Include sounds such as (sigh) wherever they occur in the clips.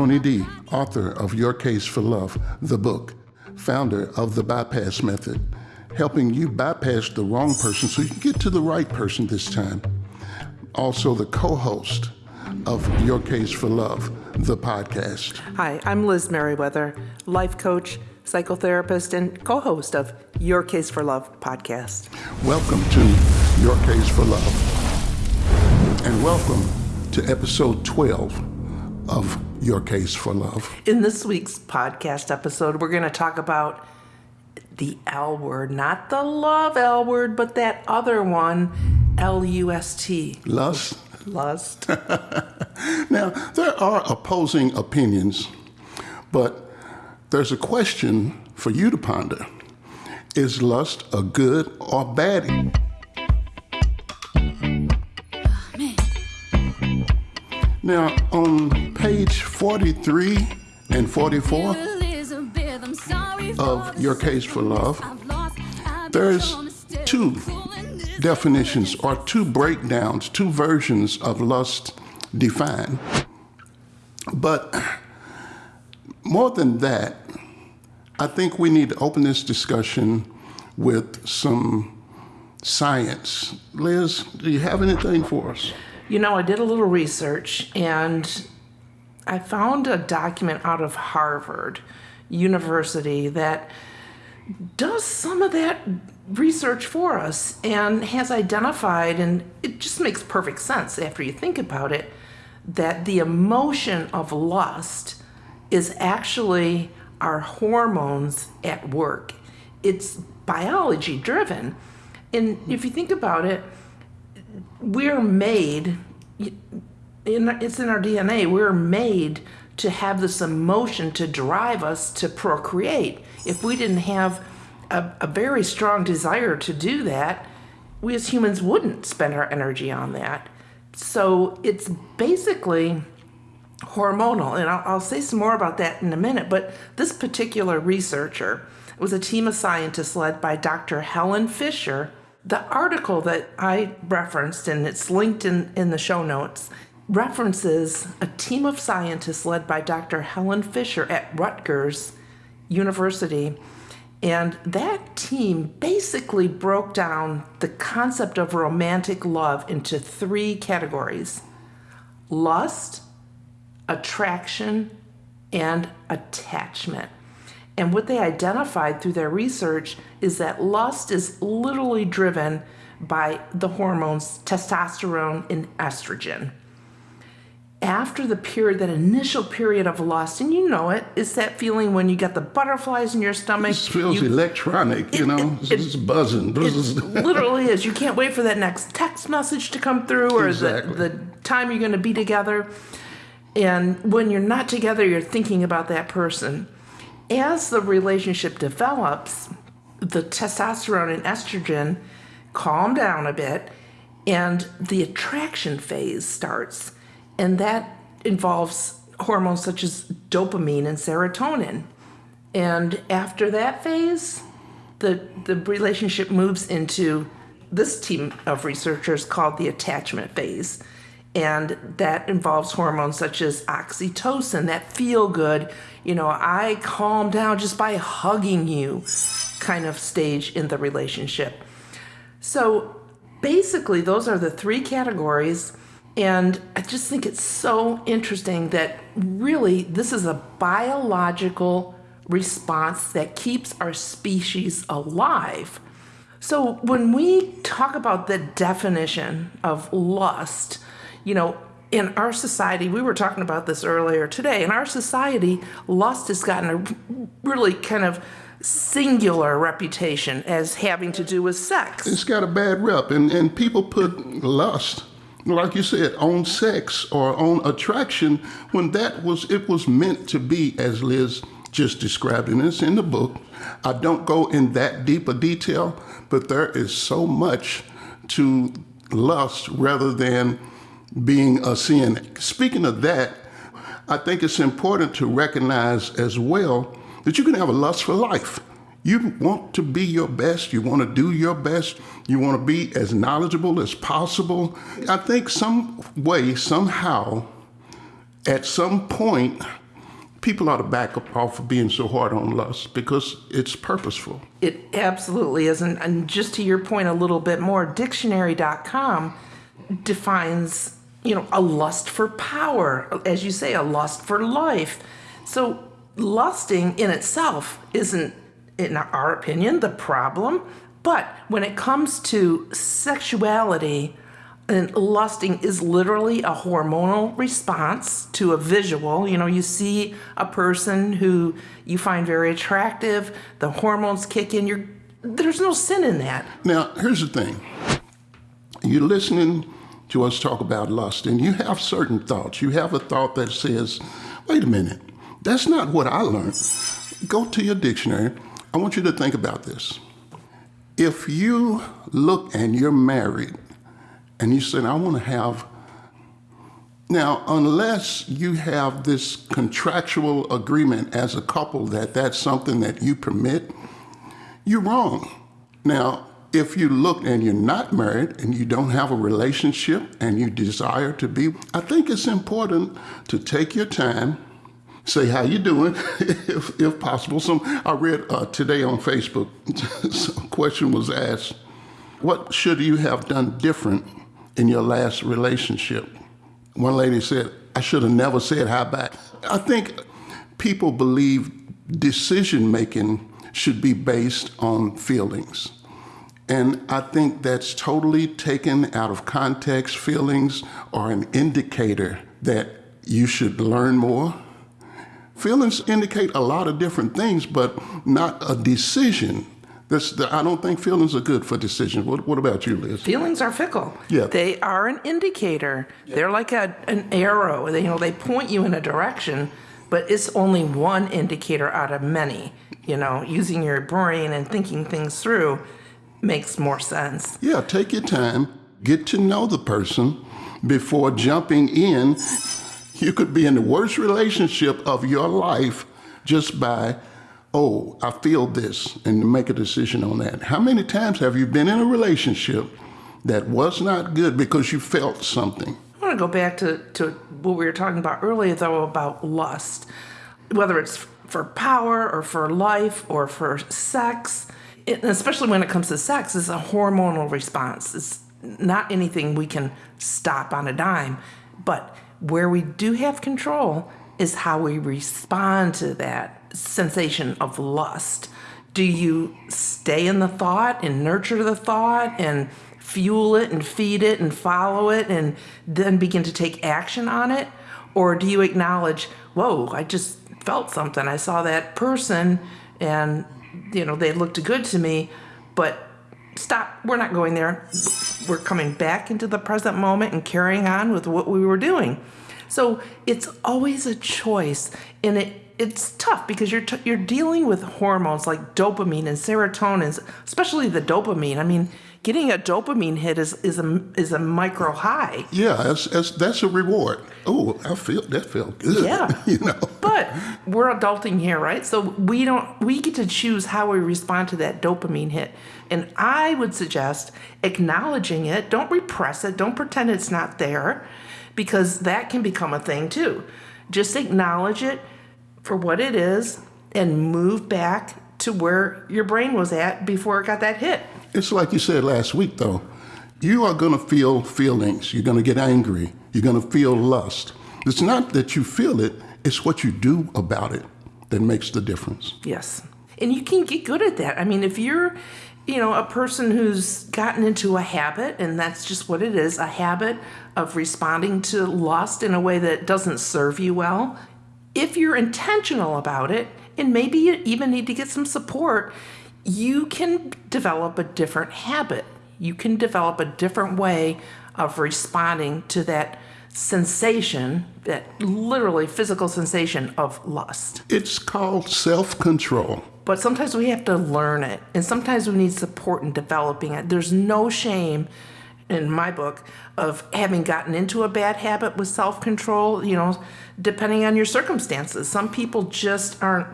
Tony D., author of Your Case for Love, the book, founder of the Bypass Method, helping you bypass the wrong person so you can get to the right person this time. Also, the co host of Your Case for Love, the podcast. Hi, I'm Liz Merriweather, life coach, psychotherapist, and co host of Your Case for Love podcast. Welcome to Your Case for Love. And welcome to episode 12 of Your Case for Love. In this week's podcast episode, we're going to talk about the L word, not the love L word, but that other one, L U S T. Lust. Lust. (laughs) Now, there are opposing opinions, but there's a question for you to ponder. Is lust a good or bad? Now, on page 43 and 44 of Your Case for Love, there's two definitions or two breakdowns, two versions of lust defined. But more than that, I think we need to open this discussion with some science. Liz, do you have anything for us? You know, I did a little research and I found a document out of Harvard University that does some of that research for us and has identified, and it just makes perfect sense after you think about it, that the emotion of lust is actually our hormones at work. It's biology driven. And if you think about it, we're made, it's in our DNA, we're made to have this emotion to drive us to procreate. If we didn't have a, a very strong desire to do that, we as humans wouldn't spend our energy on that. So it's basically hormonal. And I'll, I'll, say some more about that in a minute. But this particular researcher was a team of scientists led by Dr. Helen Fisher. The article that I referenced, and it's linked in, in the show notes, references a team of scientists led by Dr. Helen Fisher at Rutgers University and that team basically broke down the concept of romantic love into three categories lust, attraction, and attachment. And what they identified through their research is that lust is literally driven by the hormones testosterone and estrogen after the period, that initial period of lust, and you know it, it's that feeling when you get the butterflies in your stomach. It feels you, electronic, you know, it, it's it, buzzing. It (laughs) literally is. You can't wait for that next text message to come through or exactly. the, the time you're going to be together. And when you're not together, you're thinking about that person. As the relationship develops, the testosterone and estrogen calm down a bit, and the attraction phase starts and that involves hormones such as dopamine and serotonin. And after that phase, the, the relationship moves into this team of researchers called the attachment phase. And that involves hormones such as oxytocin, that feel good, you know, I calm down just by hugging you kind of stage in the relationship. So basically, those are the three categories and I just think it's so interesting that really this is a biological response that keeps our species alive. So when we talk about the definition of lust, you know, in our society, we were talking about this earlier today, in our society, lust has gotten a really kind of singular reputation as having to do with sex. It's got a bad rep, and, and people put lust like you said, on sex or on attraction when that was it was meant to be as Liz just described and it's in the book. I don't go in that deep a detail, but there is so much to lust rather than being a sin. Speaking of that, I think it's important to recognize as well that you can have a lust for life. You want to be your best, you want to do your best, you want to be as knowledgeable as possible. I think some way, somehow, at some point, people ought to back up off of being so hard on lust because it's purposeful. It absolutely isn't. And just to your point a little bit more, dictionary.com defines, you know, a lust for power, as you say, a lust for life. So lusting in itself isn't, in our opinion, the problem. But when it comes to sexuality, and lusting is literally a hormonal response to a visual. You know, you see a person who you find very attractive, the hormones kick in. You're, there's no sin in that. Now, here's the thing you're listening to us talk about lust, and you have certain thoughts. You have a thought that says, wait a minute, that's not what I learned. Go to your dictionary. I want you to think about this. If you look and you're married, and you said, I want to have. Now, unless you have this contractual agreement as a couple that that's something that you permit, you're wrong. Now, if you look and you're not married and you don't have a relationship and you desire to be, I think it's important to take your time, say how you doing, (laughs) if, if possible. Some I read uh, today on Facebook, (laughs) some question was asked, what should you have done different in your last relationship. One lady said, I should have never said hi back. I think people believe decision making should be based on feelings. And I think that's totally taken out of context. Feelings are an indicator that you should learn more. Feelings indicate a lot of different things, but not a decision this, the, I don't think feelings are good for decisions. What, what about you, Liz? Feelings are fickle. Yeah. They are an indicator. Yeah. They're like a, an arrow. They, you know, they point you in a direction, but it's only one indicator out of many. You know, using your brain and thinking things through makes more sense. Yeah, take your time, get to know the person before jumping in. You could be in the worst relationship of your life just by oh, I feel this, and make a decision on that. How many times have you been in a relationship that was not good because you felt something? I want to go back to, to what we were talking about earlier, though, about lust. Whether it's for power or for life or for sex, especially when it comes to sex, it's a hormonal response. It's not anything we can stop on a dime. But where we do have control is how we respond to that sensation of lust? Do you stay in the thought and nurture the thought and fuel it and feed it and follow it and then begin to take action on it? Or do you acknowledge, whoa, I just felt something. I saw that person and, you know, they looked good to me, but stop, we're not going there. We're coming back into the present moment and carrying on with what we were doing. So it's always a choice, and it it's tough because you're t- you're dealing with hormones like dopamine and serotonin, especially the dopamine. I mean, getting a dopamine hit is is a is a micro high. Yeah, that's that's, that's a reward. Oh, I feel that felt good. Yeah, (laughs) you know. But we're adulting here, right? So we don't we get to choose how we respond to that dopamine hit. And I would suggest acknowledging it. Don't repress it. Don't pretend it's not there, because that can become a thing too. Just acknowledge it for what it is and move back to where your brain was at before it got that hit. It's like you said last week, though. You are going to feel feelings. You're going to get angry. You're going to feel lust. It's not that you feel it, it's what you do about it that makes the difference. Yes. And you can get good at that. I mean, if you're, you know, a person who's gotten into a habit, and that's just what it is a habit of responding to lust in a way that doesn't serve you well, if you're intentional about it, and maybe you even need to get some support, you can develop a different habit. You can develop a different way of responding to that sensation, that literally physical sensation of lust. It's called self control. But sometimes we have to learn it, and sometimes we need support in developing it. There's no shame in my book of having gotten into a bad habit with self control, you know, depending on your circumstances. Some people just aren't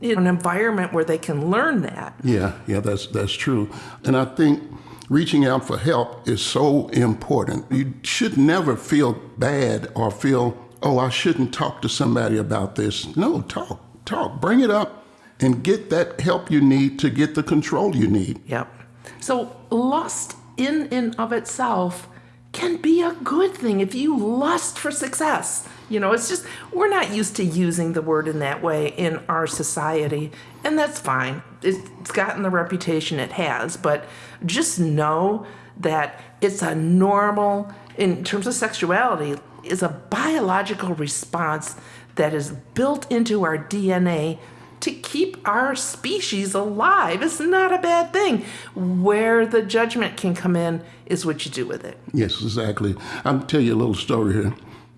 an environment where they can learn that. Yeah, yeah, that's that's true. And I think reaching out for help is so important. You should never feel bad or feel oh, I shouldn't talk to somebody about this. No, talk, talk, bring it up and get that help you need to get the control you need. Yep. So lust in and of itself can be a good thing if you lust for success. You know, it's just, we're not used to using the word in that way in our society, and that's fine. It's gotten the reputation it has, but just know that it's a normal, in terms of sexuality, is a biological response that is built into our DNA to keep our species alive. It's not a bad thing. Where the judgment can come in is what you do with it. Yes, exactly. I'll tell you a little story here.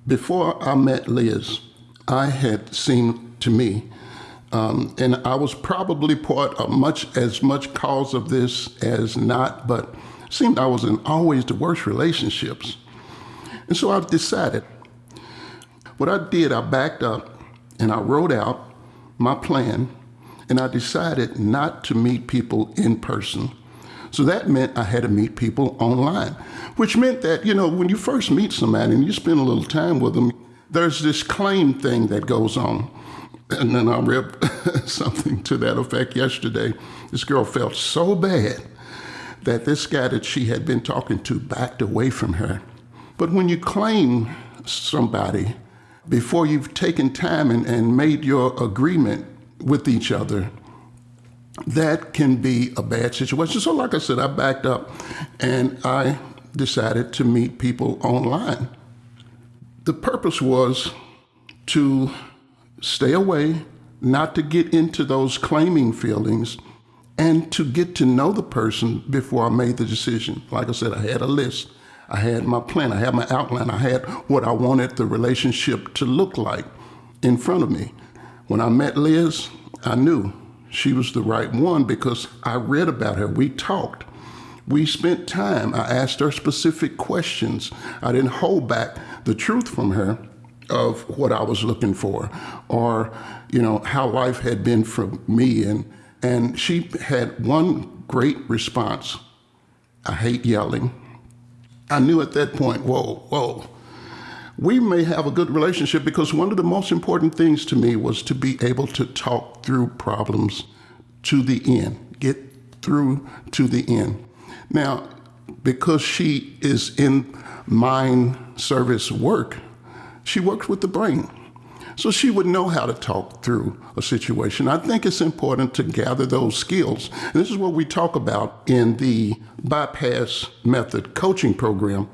Before I met Liz, I had seen to me, um, and I was probably part of much as much cause of this as not, but seemed I was in always the worst relationships. And so I decided. What I did, I backed up and I wrote out my plan, and I decided not to meet people in person. So that meant I had to meet people online, which meant that, you know, when you first meet somebody and you spend a little time with them, there's this claim thing that goes on. And then I read (laughs) something to that effect yesterday. This girl felt so bad that this guy that she had been talking to backed away from her. But when you claim somebody, before you've taken time and, and made your agreement with each other, that can be a bad situation. So, like I said, I backed up and I decided to meet people online. The purpose was to stay away, not to get into those claiming feelings, and to get to know the person before I made the decision. Like I said, I had a list. I had my plan, I had my outline, I had what I wanted the relationship to look like in front of me. When I met Liz, I knew she was the right one because I read about her. We talked. We spent time. I asked her specific questions. I didn't hold back the truth from her of what I was looking for or, you know, how life had been for me. And, and she had one great response. I hate yelling. I knew at that point, whoa, whoa, we may have a good relationship because one of the most important things to me was to be able to talk through problems to the end, get through to the end. Now, because she is in mind service work, she works with the brain. So she would know how to talk through a situation. I think it's important to gather those skills. And this is what we talk about in the bypass method coaching program.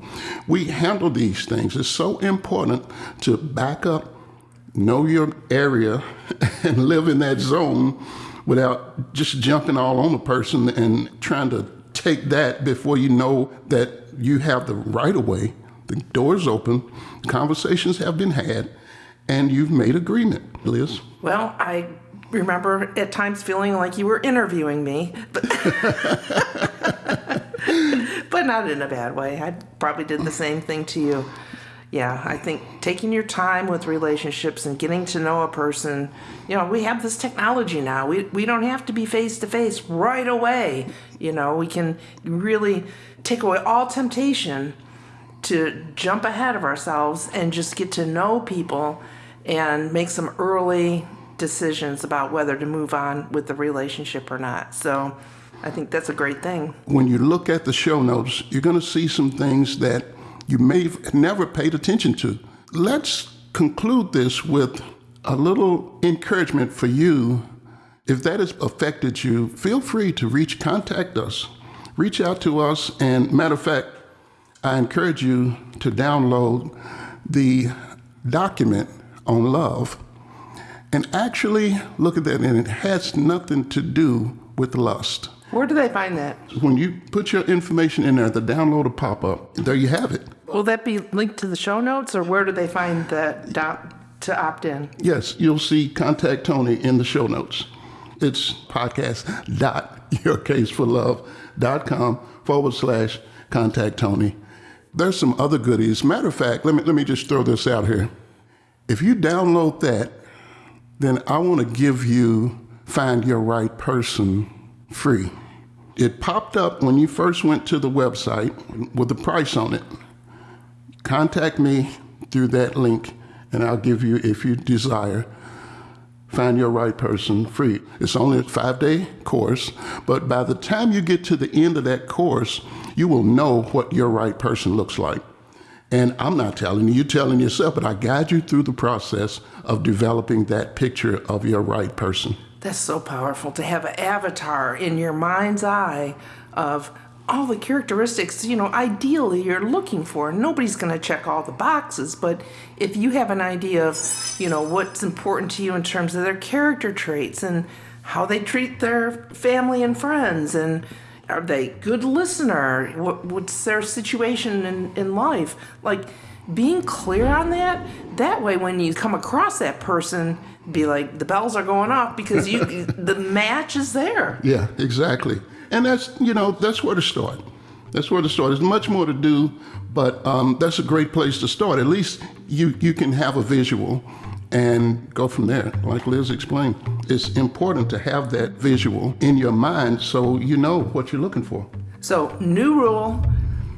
We handle these things. It's so important to back up, know your area, (laughs) and live in that zone without just jumping all on the person and trying to take that before you know that you have the right of way. The door's open, conversations have been had and you've made agreement, Liz. Well, I remember at times feeling like you were interviewing me, but, (laughs) but not in a bad way. I probably did the same thing to you. Yeah, I think taking your time with relationships and getting to know a person, you know, we have this technology now. We, we don't have to be face to face right away. You know, we can really take away all temptation to jump ahead of ourselves and just get to know people and make some early decisions about whether to move on with the relationship or not. So I think that's a great thing. When you look at the show notes, you're going to see some things that you may have never paid attention to. Let's conclude this with a little encouragement for you. If that has affected you, feel free to reach, contact us, reach out to us. And matter of fact, I encourage you to download the document on love and actually look at that, and it has nothing to do with lust. Where do they find that? When you put your information in there, the download will pop up. There you have it. Will that be linked to the show notes, or where do they find that to opt in? Yes, you'll see Contact Tony in the show notes. It's podcast.yourcaseforlove.com forward slash contact Tony there's some other goodies. Matter of fact, let me let me just throw this out here. If you download that, then I want to give you Find Your Right Person free. It popped up when you first went to the website with the price on it. Contact me through that link and I'll give you, if you desire, Find Your Right Person free. It's only a five day course, but by the time you get to the end of that course, you will know what your right person looks like. And I'm not telling you, you're telling yourself, but I guide you through the process of developing that picture of your right person. That's so powerful to have an avatar in your mind's eye of all the characteristics, you know, ideally you're looking for. Nobody's going to check all the boxes, but if you have an idea of, you know, what's important to you in terms of their character traits and how they treat their family and friends and are they good listener what, what's their situation in, in life like being clear on that that way when you come across that person be like the bells are going off because you (laughs) the match is there Yeah, exactly. And that's, you know, that's where to start. That's where to start. There's much more to do, but um, that's a great place to start. At least you, you can have a visual and go from there. Like Liz explained, it's important to have that visual in your mind so you know what you're looking for. So, new rule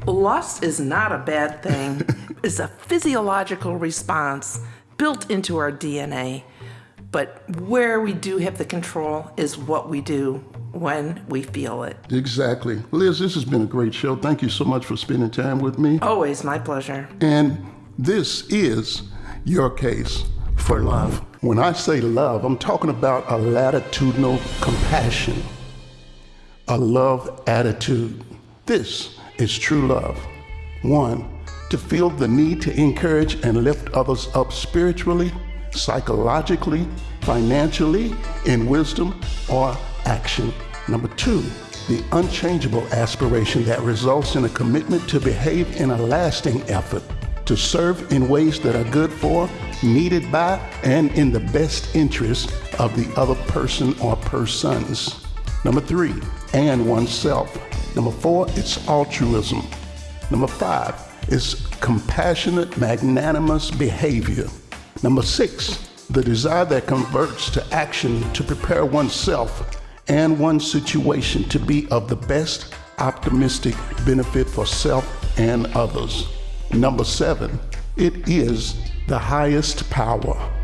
lust is not a bad thing, (laughs) it's a physiological response built into our DNA. But where we do have the control is what we do when we feel it. Exactly. Liz, this has been a great show. Thank you so much for spending time with me. Always my pleasure. And this is your case for love. When I say love, I'm talking about a latitudinal compassion, a love attitude. This is true love. One, to feel the need to encourage and lift others up spiritually, psychologically, financially, in wisdom or action. Number two, the unchangeable aspiration that results in a commitment to behave in a lasting effort to serve in ways that are good for, needed by, and in the best interest of the other person or persons. Number three, and oneself. Number four, it's altruism. Number five it's compassionate, magnanimous behavior. Number six, the desire that converts to action to prepare oneself and one's situation to be of the best optimistic benefit for self and others. Number seven, it is the highest power